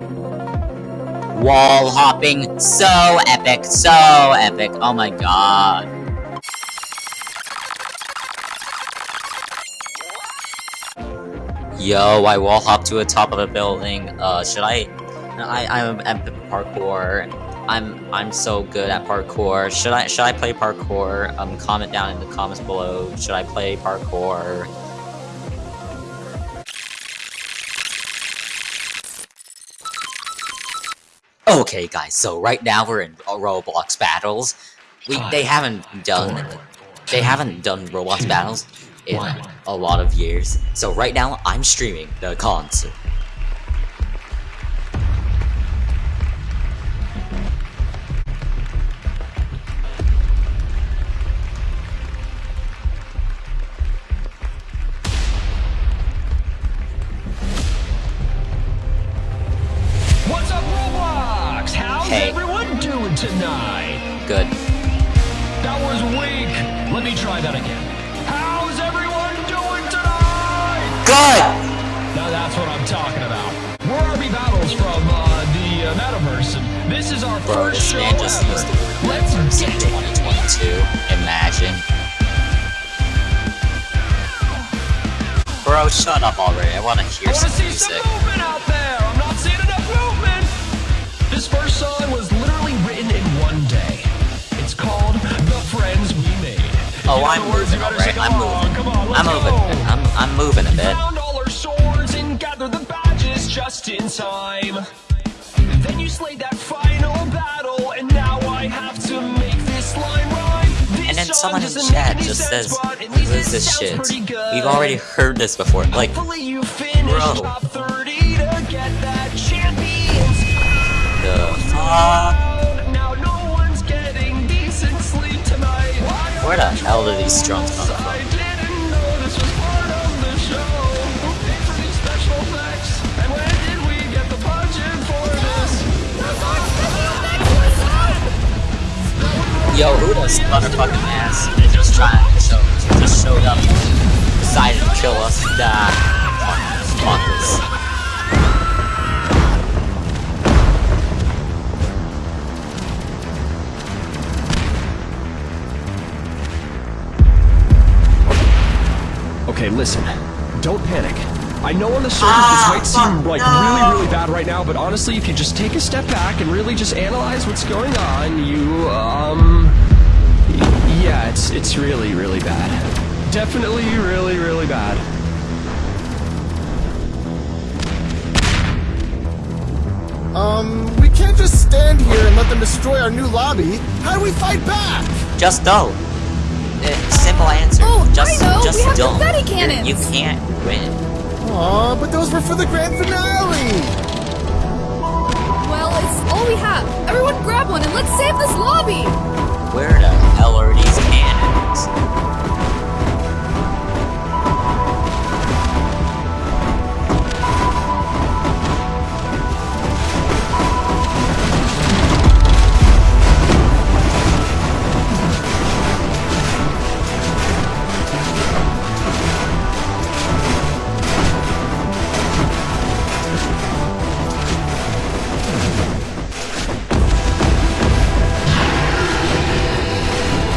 Wall hopping, so epic, so epic, oh my god. Yo, I wall hop to the top of a building. Uh, should I? I I'm at parkour. I'm I'm so good at parkour. Should I should I play parkour? Um, comment down in the comments below. Should I play parkour? Okay, guys. So right now we're in Roblox battles. We they haven't done they haven't done Roblox battles in a lot of years. So right now, I'm streaming the concert. Talking about. We're RB Battles from uh, the uh, Metaverse, and this is our Bro, first show ever. used the word Let's get it. 2022. Imagine. Bro, shut up already. I want to hear I some see some music. movement out there. I'm not seeing enough movement. This first song was literally written in one day. It's called "The Friends We Made." Oh, you know I'm the words, you moving, better I'm moving. Come on, I'm moving. go. a. I'm I'm moving a bit. Just in time. Then you slayed that final battle, and now I have to make this line rhyme. This And then someone in chat just says, but at "What least is this shit? We've already heard this before." Like, you Bro. top 30 to get that champions the fuck? crown. Now no one's getting decent sleep tonight. Where the hell do these drums come from? Motherfucking ass? Just trying to show, just showed up, decided to kill us. Nah, fuck, fuck this. Okay, listen. Don't panic. I know on the surface this ah, might seem like really, really bad right now, but honestly, if you just take a step back and really just analyze what's going on, you, it's it's really, really bad. Definitely, really, really bad. Um, we can't just stand here and let them destroy our new lobby. How do we fight back? Just don't. Uh, simple answer. Oh, I just, know, Just we have don't. confetti You're- cannons. You can't win. Aw, but those were for the grand finale! Well, it's all we have. Everyone grab one and let's save this lobby! Where the hell are these cannons?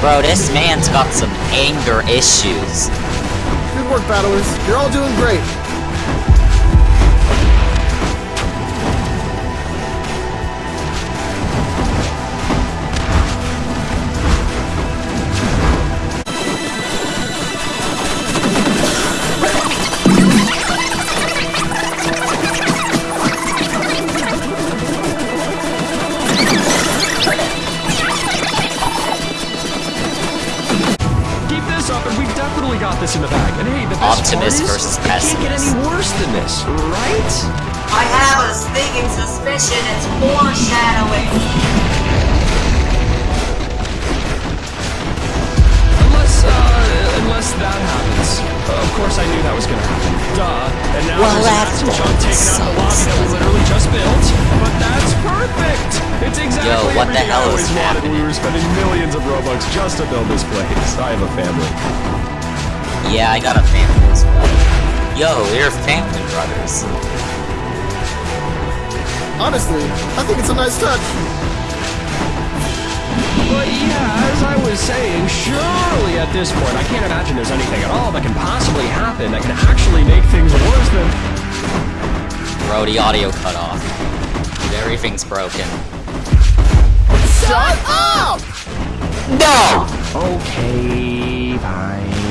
Bro, this man's got some anger issues. Good work, battlers. You're all doing great. Optimus part it can't get any worse than this, right? I have a sneaking suspicion it's foreshadowing. Unless, uh, unless that happens. Uh, of course, I knew that was gonna happen. Duh. And now Well, there's an that's Axel chunk taken out of the lobby that we literally just built. But that's perfect. It's exactly Yo, what the everything hell is happening? We were spending millions of robux just to build this place. I have a family. Yeah, I got a family as well. Yo, we're family brothers. Honestly, I think it's a nice touch. But yeah, as I was saying, surely at this point, I can't imagine there's anything at all that can possibly happen that can actually make things worse than. Bro, the audio cut off. Everything's broken. Shut up! No! Okay, fine.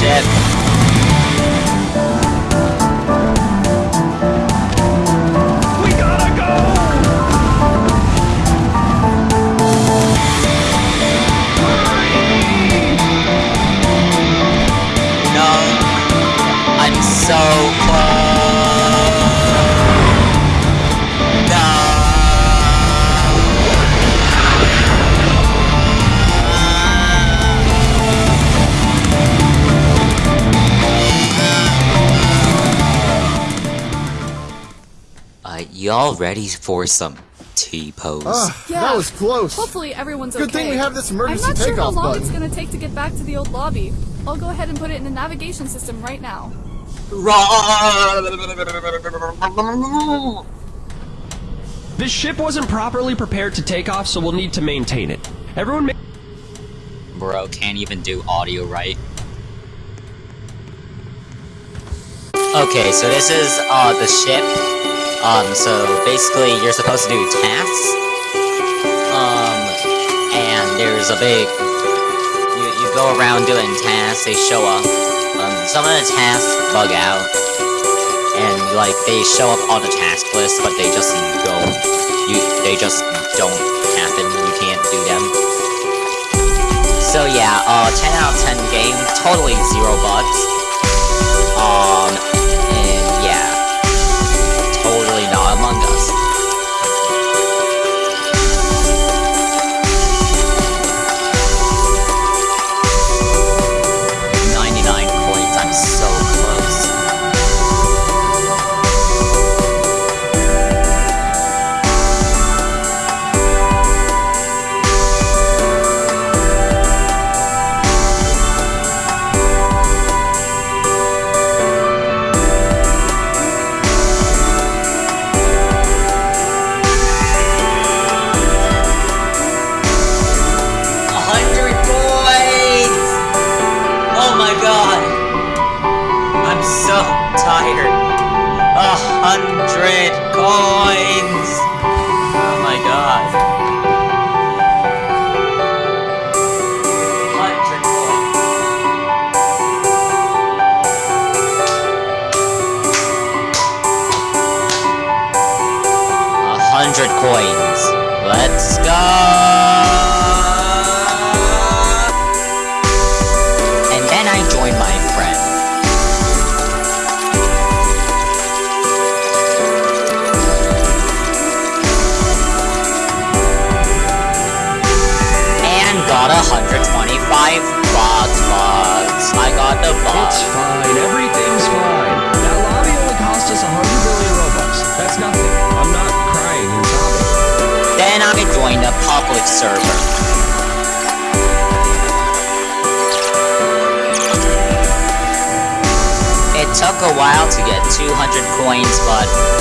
had y'all ready for some T-pose? Ah, Yeah. that was close. Hopefully everyone's Good okay. thing we have this emergency takeoff I'm not sure how long button. it's gonna take to get back to the old lobby. I'll go ahead and put it in the navigation system right now. This ship wasn't properly prepared to take off, so we'll need to maintain it. Everyone ma- Bro, can't even do audio right. Okay, so this is uh the ship. Um, so basically you're supposed to do tasks. Um, and there's a big you you go around doing tasks. They show up. Um, some of the tasks bug out, and like they show up on the task list, but they just don't. You they just don't happen. You can't do them. So yeah, uh, 10 out of 10 game, totally zero bugs. Um, so tired. A hundred coins! Oh my god. Hundred coins. A hundred coins. Let's go! Got 125 bucks, bucks. I got the It's fine. Everything's fine. That lobby only cost us hundred billion robux. That's nothing. I'm not crying and sobbing. Then I joined a public server. It took a while to get 200 coins, but